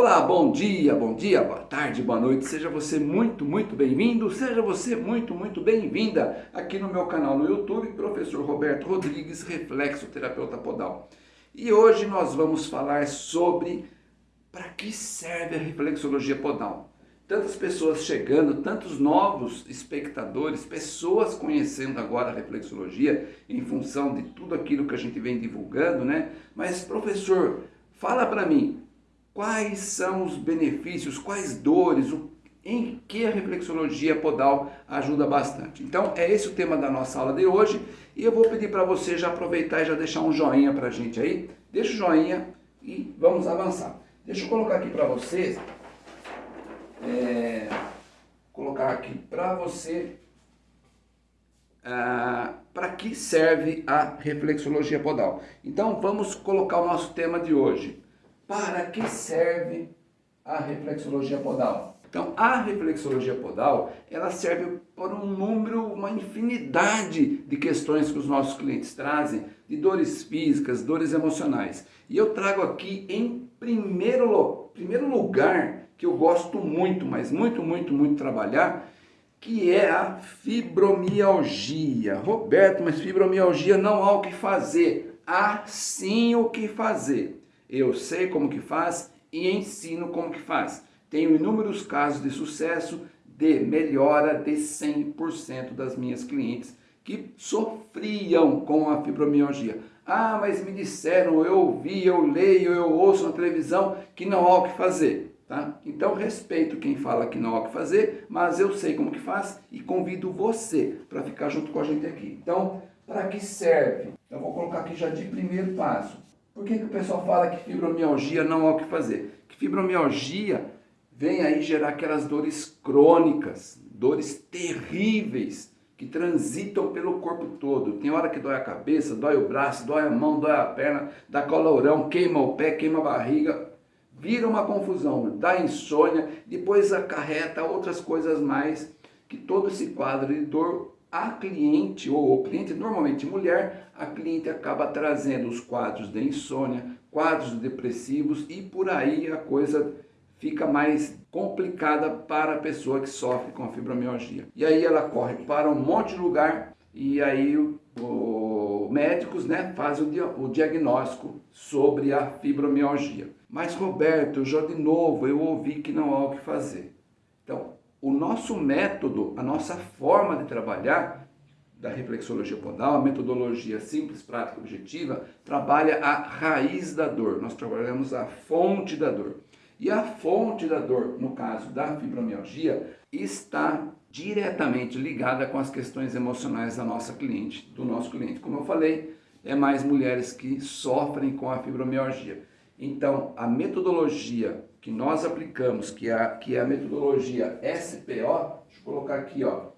Olá, bom dia, bom dia, boa tarde, boa noite, seja você muito, muito bem-vindo, seja você muito, muito bem-vinda aqui no meu canal no YouTube, Professor Roberto Rodrigues, Reflexo Terapeuta Podal. E hoje nós vamos falar sobre para que serve a reflexologia podal. Tantas pessoas chegando, tantos novos espectadores, pessoas conhecendo agora a reflexologia em função de tudo aquilo que a gente vem divulgando, né? Mas professor, fala para mim, quais são os benefícios, quais dores, em que a reflexologia podal ajuda bastante. Então é esse o tema da nossa aula de hoje e eu vou pedir para você já aproveitar e já deixar um joinha para a gente aí. Deixa o joinha e vamos avançar. Deixa eu colocar aqui para vocês, é, colocar aqui para você ah, para que serve a reflexologia podal. Então vamos colocar o nosso tema de hoje para que serve a reflexologia podal? Então, a reflexologia podal, ela serve para um número, uma infinidade de questões que os nossos clientes trazem, de dores físicas, dores emocionais. E eu trago aqui em primeiro, primeiro lugar, que eu gosto muito, mas muito, muito, muito trabalhar, que é a fibromialgia. Roberto, mas fibromialgia não há o que fazer. Há sim o que fazer. Eu sei como que faz e ensino como que faz. Tenho inúmeros casos de sucesso de melhora de 100% das minhas clientes que sofriam com a fibromialgia. Ah, mas me disseram, eu ouvi, eu leio, eu ouço na televisão que não há o que fazer. Tá? Então respeito quem fala que não há o que fazer, mas eu sei como que faz e convido você para ficar junto com a gente aqui. Então, para que serve? Eu vou colocar aqui já de primeiro passo. Por que, que o pessoal fala que fibromialgia não há o que fazer? Que fibromialgia vem aí gerar aquelas dores crônicas, dores terríveis, que transitam pelo corpo todo. Tem hora que dói a cabeça, dói o braço, dói a mão, dói a perna, dá colorão, queima o pé, queima a barriga, vira uma confusão, dá insônia, depois acarreta outras coisas mais, que todo esse quadro de dor a cliente, ou o cliente, normalmente mulher, a cliente acaba trazendo os quadros de insônia, quadros depressivos e por aí a coisa fica mais complicada para a pessoa que sofre com a fibromialgia. E aí ela corre para um monte de lugar e aí os médicos né, fazem o, o diagnóstico sobre a fibromialgia. Mas Roberto, já de novo eu ouvi que não há o que fazer. Então, o nosso método, a nossa forma de trabalhar da reflexologia podal, a metodologia simples, prática, objetiva, trabalha a raiz da dor. Nós trabalhamos a fonte da dor. E a fonte da dor, no caso da fibromialgia, está diretamente ligada com as questões emocionais da nossa cliente, do nosso cliente. Como eu falei, é mais mulheres que sofrem com a fibromialgia. Então, a metodologia que nós aplicamos, que é, que é a metodologia SPO, deixa eu colocar aqui, ó,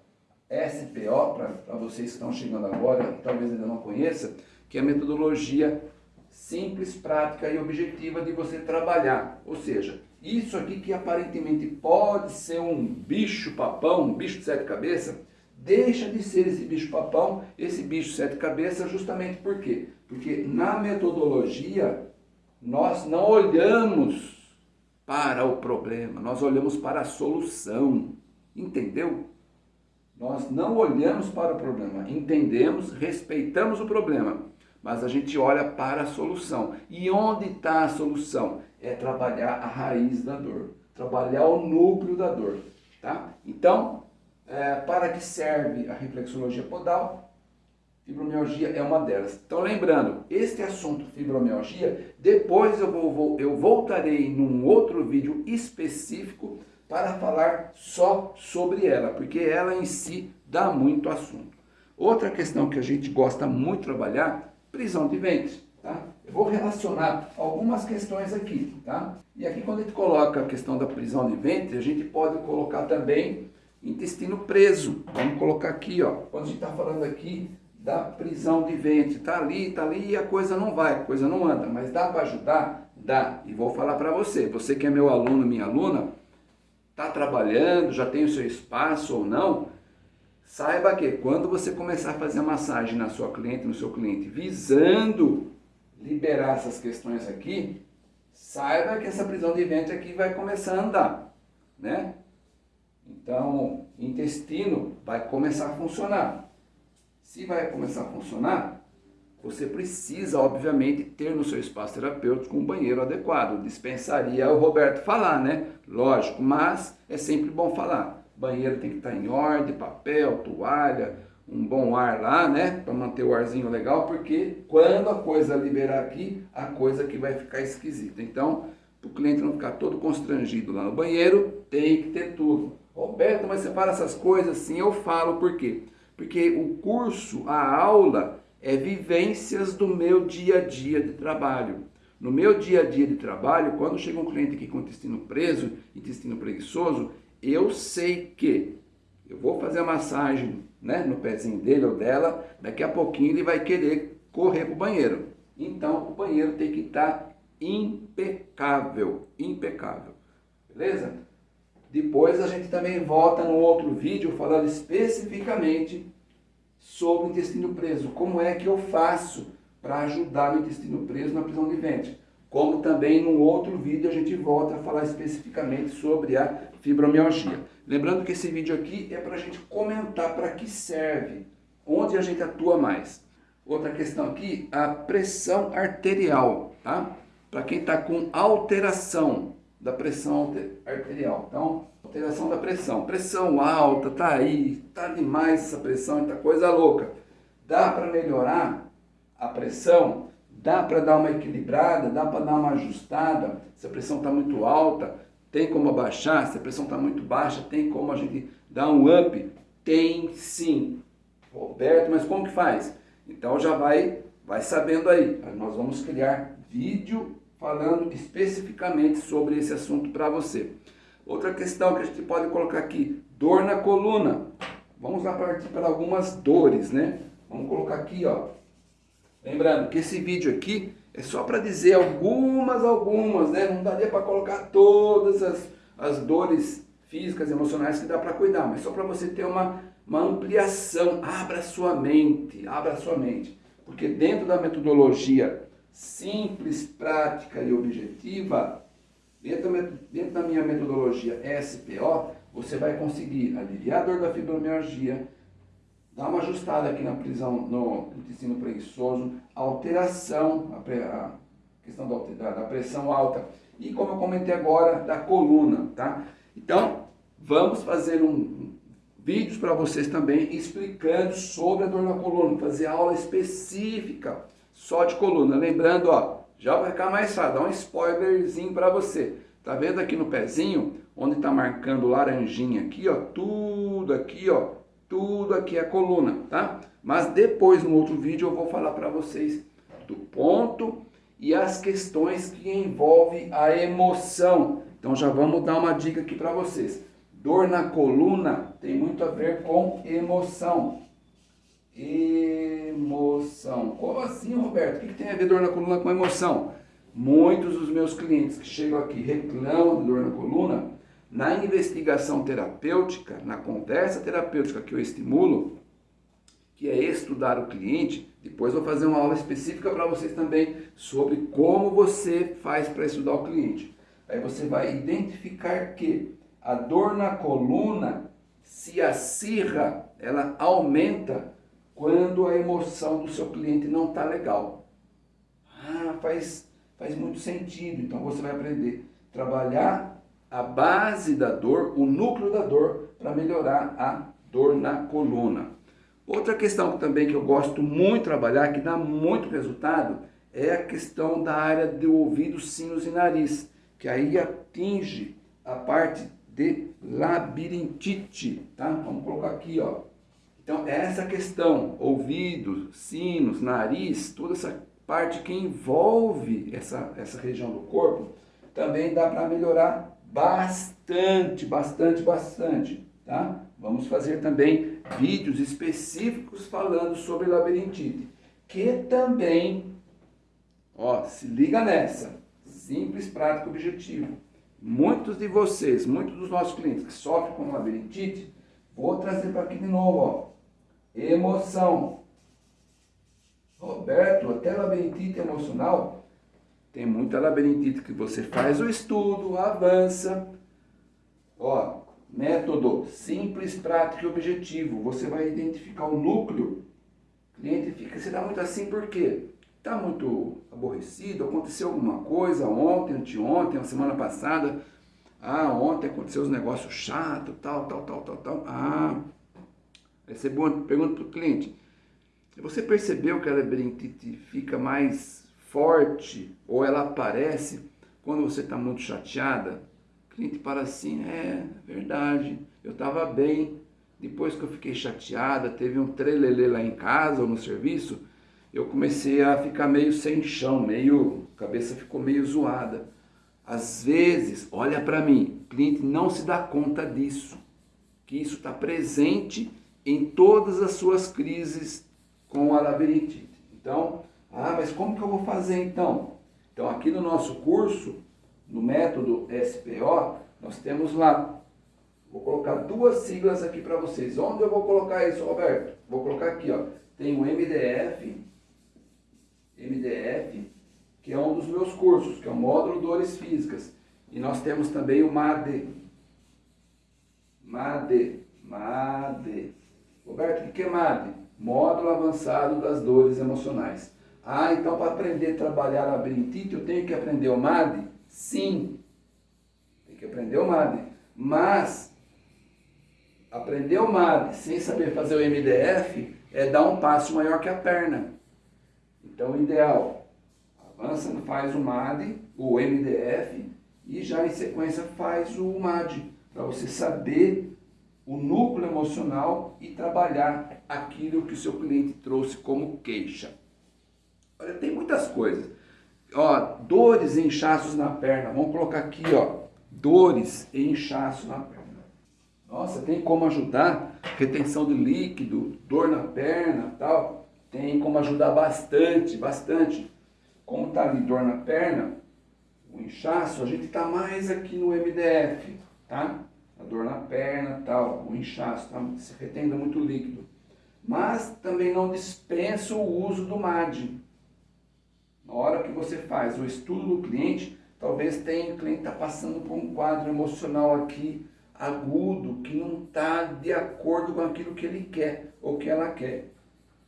SPO, para vocês que estão chegando agora, talvez ainda não conheçam, que é a metodologia simples, prática e objetiva de você trabalhar. Ou seja, isso aqui que aparentemente pode ser um bicho papão, um bicho de sete cabeças, deixa de ser esse bicho papão, esse bicho sete cabeças, justamente por quê? Porque na metodologia nós não olhamos para o problema, nós olhamos para a solução. Entendeu? Nós não olhamos para o problema, entendemos, respeitamos o problema, mas a gente olha para a solução. E onde está a solução? É trabalhar a raiz da dor, trabalhar o núcleo da dor. Tá? Então, é, para que serve a reflexologia podal? Fibromialgia é uma delas. Então lembrando, este assunto fibromialgia, depois eu, vou, eu voltarei num outro vídeo específico para falar só sobre ela, porque ela em si dá muito assunto. Outra questão que a gente gosta muito de trabalhar, prisão de ventre. Tá? Eu vou relacionar algumas questões aqui. Tá? E aqui quando a gente coloca a questão da prisão de ventre, a gente pode colocar também intestino preso. Vamos colocar aqui, ó. quando a gente está falando aqui da prisão de ventre. Está ali, está ali e a coisa não vai, a coisa não anda. Mas dá para ajudar? Dá. E vou falar para você, você que é meu aluno, minha aluna, está trabalhando, já tem o seu espaço ou não, saiba que quando você começar a fazer massagem na sua cliente, no seu cliente, visando liberar essas questões aqui, saiba que essa prisão de ventre aqui vai começar a andar, né? Então, intestino vai começar a funcionar. Se vai começar a funcionar, você precisa, obviamente, ter no seu espaço terapêutico um banheiro adequado. Dispensaria o Roberto falar, né? Lógico, mas é sempre bom falar. Banheiro tem que estar em ordem, papel, toalha, um bom ar lá, né? Para manter o arzinho legal, porque quando a coisa liberar aqui, a coisa que vai ficar esquisita. Então, para o cliente não ficar todo constrangido lá no banheiro, tem que ter tudo. Roberto, mas você fala essas coisas? Sim, eu falo por quê? Porque o curso, a aula, é vivências do meu dia a dia de trabalho. No meu dia a dia de trabalho, quando chega um cliente aqui com intestino preso, intestino preguiçoso, eu sei que eu vou fazer a massagem né, no pezinho dele ou dela, daqui a pouquinho ele vai querer correr para o banheiro. Então o banheiro tem que estar impecável, impecável. Beleza? Depois a gente também volta no outro vídeo falando especificamente sobre o intestino preso. Como é que eu faço para ajudar no intestino preso na prisão de ventre. Como também no outro vídeo a gente volta a falar especificamente sobre a fibromialgia. Lembrando que esse vídeo aqui é para a gente comentar para que serve, onde a gente atua mais. Outra questão aqui, a pressão arterial, tá? Para quem está com alteração da pressão arterial. Então, alteração da pressão. Pressão alta, tá aí, tá demais essa pressão, tá coisa louca. Dá para melhorar a pressão? Dá para dar uma equilibrada? Dá para dar uma ajustada? Se a pressão está muito alta, tem como abaixar? Se a pressão está muito baixa, tem como a gente dar um up? Tem sim. Roberto, mas como que faz? Então já vai, vai sabendo aí. Nós vamos criar vídeo falando especificamente sobre esse assunto para você. Outra questão que a gente pode colocar aqui, dor na coluna. Vamos lá partir para algumas dores, né? Vamos colocar aqui, ó. Lembrando que esse vídeo aqui é só para dizer algumas, algumas, né? Não daria para colocar todas as, as dores físicas, emocionais que dá para cuidar, mas só para você ter uma, uma ampliação. Abra sua mente, abra sua mente. Porque dentro da metodologia simples, prática e objetiva, dentro, dentro da minha metodologia SPO, você vai conseguir aliviar a dor da fibromialgia, dar uma ajustada aqui na prisão, no intestino preguiçoso, alteração, a, a questão da, da pressão alta e como eu comentei agora, da coluna, tá? Então, vamos fazer um, vídeos para vocês também explicando sobre a dor na coluna, fazer aula específica só de coluna. Lembrando, ó, já vai ficar mais fácil, dá um spoilerzinho para você. Tá vendo aqui no pezinho, onde tá marcando laranjinha aqui, ó, tudo aqui, ó, tudo aqui é coluna, tá? Mas depois, no outro vídeo, eu vou falar para vocês do ponto e as questões que envolvem a emoção. Então já vamos dar uma dica aqui para vocês. Dor na coluna tem muito a ver com emoção. Emoção. Como assim, Roberto? O que tem a ver dor na coluna com emoção? Muitos dos meus clientes que chegam aqui reclamam de dor na coluna, na investigação terapêutica, na conversa terapêutica que eu estimulo, que é estudar o cliente, depois vou fazer uma aula específica para vocês também sobre como você faz para estudar o cliente. Aí você vai identificar que a dor na coluna se acirra, ela aumenta quando a emoção do seu cliente não está legal. Ah, faz, faz muito sentido. Então você vai aprender a trabalhar a base da dor, o núcleo da dor, para melhorar a dor na coluna. Outra questão também que eu gosto muito de trabalhar, que dá muito resultado, é a questão da área do ouvido, sinos e nariz, que aí atinge a parte de labirintite, tá? Vamos colocar aqui, ó. Então, essa questão, ouvidos, sinos, nariz, toda essa parte que envolve essa, essa região do corpo, também dá para melhorar bastante, bastante, bastante, tá? Vamos fazer também vídeos específicos falando sobre labirintite, que também, ó, se liga nessa, simples, prático, objetivo. Muitos de vocês, muitos dos nossos clientes que sofrem com labirintite, vou trazer para aqui de novo, ó, Emoção. Roberto, até labirintite emocional. Tem muita labirintite que você faz o estudo, avança. Ó, método simples, prático e objetivo. Você vai identificar o núcleo. O cliente fica, dá muito assim por quê? Está muito aborrecido, aconteceu alguma coisa ontem, anteontem, a semana passada. Ah, ontem aconteceu os negócios chatos, tal, tal, tal, tal, tal. Ah, essa é boa pergunta para o cliente. Você percebeu que a labirintite fica mais forte ou ela aparece quando você está muito chateada? O cliente fala assim, é verdade, eu estava bem, depois que eu fiquei chateada, teve um trelelê lá em casa ou no serviço, eu comecei a ficar meio sem chão, meio, a cabeça ficou meio zoada. Às vezes, olha para mim, o cliente não se dá conta disso, que isso está presente em todas as suas crises com a labirintite. Então, ah, mas como que eu vou fazer então? Então, aqui no nosso curso, no método SPO, nós temos lá, vou colocar duas siglas aqui para vocês. Onde eu vou colocar isso, Roberto? Vou colocar aqui, ó. Tem o MDF, MDF, que é um dos meus cursos, que é o módulo Dores Físicas. E nós temos também o MAD. MAD, MAD. Roberto, o que é? Módulo Avançado das Dores Emocionais. Ah, então para aprender a trabalhar labirintite eu tenho que aprender o MAD? Sim, tem que aprender o MAD. Mas, aprender o MAD sem saber fazer o MDF é dar um passo maior que a perna. Então, o ideal, avança, faz o MAD, o MDF, e já em sequência faz o MAD, para você saber o núcleo emocional e trabalhar aquilo que o seu cliente trouxe como queixa. Olha, tem muitas coisas. Ó, dores e inchaços na perna. Vamos colocar aqui, ó, dores e inchaço na perna. Nossa, tem como ajudar? Retenção de líquido, dor na perna, tal. Tem como ajudar bastante, bastante. Como tá ali dor na perna, o inchaço, a gente tá mais aqui no MDF, tá? A dor na perna, tal, o inchaço, tá? se retendo muito líquido. Mas também não dispensa o uso do MAD. Na hora que você faz o estudo do cliente, talvez tenha o cliente está passando por um quadro emocional aqui agudo, que não está de acordo com aquilo que ele quer ou que ela quer.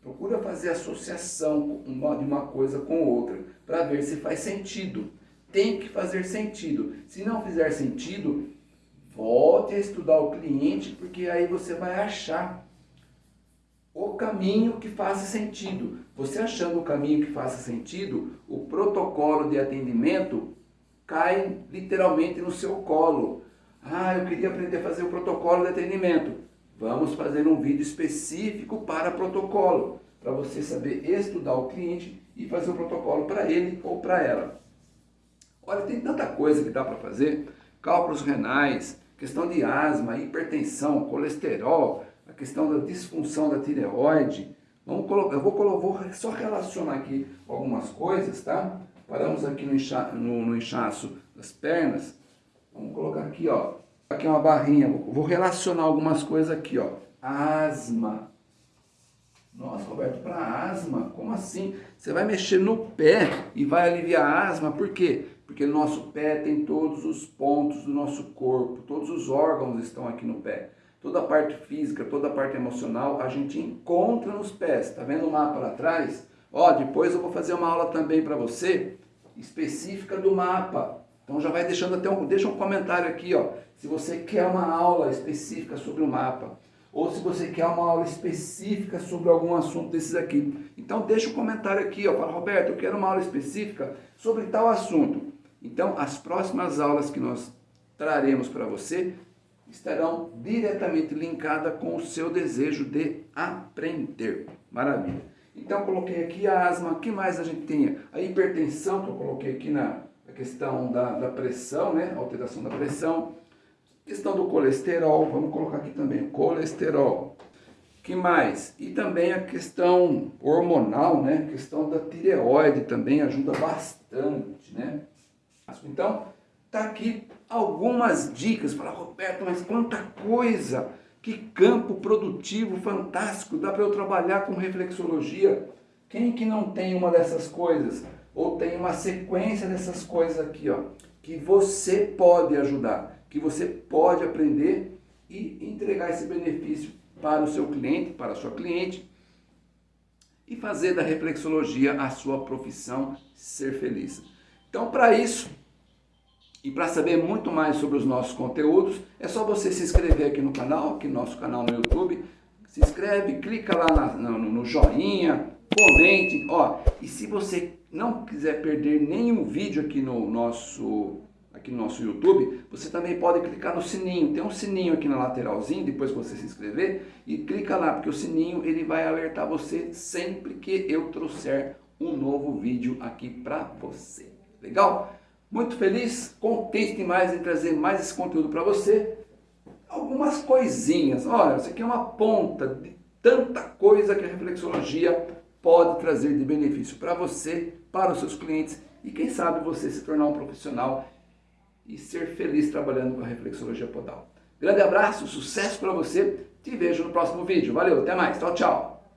Procura fazer associação de uma coisa com outra, para ver se faz sentido. Tem que fazer sentido. Se não fizer sentido, Volte a estudar o cliente, porque aí você vai achar o caminho que faça sentido. Você achando o caminho que faça sentido, o protocolo de atendimento cai literalmente no seu colo. Ah, eu queria aprender a fazer o protocolo de atendimento. Vamos fazer um vídeo específico para protocolo, para você saber estudar o cliente e fazer o protocolo para ele ou para ela. Olha, tem tanta coisa que dá para fazer, cálculos renais, questão de asma, hipertensão, colesterol, a questão da disfunção da tireoide. Vamos colocar, eu vou, vou só relacionar aqui algumas coisas, tá? Paramos aqui no, incha, no, no inchaço das pernas. Vamos colocar aqui, ó. Aqui é uma barrinha. Vou relacionar algumas coisas aqui, ó. Asma. Nossa, Roberto, para asma? Como assim? Você vai mexer no pé e vai aliviar a asma, por quê? Porque no nosso pé tem todos os pontos do nosso corpo, todos os órgãos estão aqui no pé. Toda a parte física, toda a parte emocional, a gente encontra nos pés. Tá vendo o mapa lá atrás? Ó, depois eu vou fazer uma aula também para você, específica do mapa. Então já vai deixando até um, deixa um comentário aqui, ó, se você quer uma aula específica sobre o mapa ou se você quer uma aula específica sobre algum assunto desses aqui. Então deixa um comentário aqui, ó, fala, Roberto, eu quero uma aula específica sobre tal assunto. Então as próximas aulas que nós traremos para você estarão diretamente linkadas com o seu desejo de aprender. Maravilha. Então coloquei aqui a asma, o que mais a gente tem? A hipertensão, que eu coloquei aqui na, questão da, da pressão, né? alteração da pressão Questão do colesterol, vamos colocar aqui também, colesterol. que mais? E também a questão hormonal, né? A questão da tireoide também ajuda bastante, né? Então, tá aqui algumas dicas. Fala, Roberto, mas quanta coisa! Que campo produtivo fantástico! Dá para eu trabalhar com reflexologia. Quem que não tem uma dessas coisas? ou tem uma sequência dessas coisas aqui, ó, que você pode ajudar, que você pode aprender e entregar esse benefício para o seu cliente, para a sua cliente, e fazer da reflexologia a sua profissão ser feliz. Então, para isso, e para saber muito mais sobre os nossos conteúdos, é só você se inscrever aqui no canal, aqui no nosso canal no YouTube. Se inscreve, clica lá na, no, no joinha, comente. Ó, e se você não quiser perder nenhum vídeo aqui no nosso aqui no nosso YouTube, você também pode clicar no sininho. Tem um sininho aqui na lateralzinha, depois que você se inscrever, e clica lá, porque o sininho ele vai alertar você sempre que eu trouxer um novo vídeo aqui para você. Legal? Muito feliz, contente demais em trazer mais esse conteúdo para você. Algumas coisinhas, olha, isso aqui é uma ponta de tanta coisa que a reflexologia pode trazer de benefício para você, para os seus clientes e quem sabe você se tornar um profissional e ser feliz trabalhando com a reflexologia podal. Grande abraço, sucesso para você, te vejo no próximo vídeo. Valeu, até mais, tchau, tchau.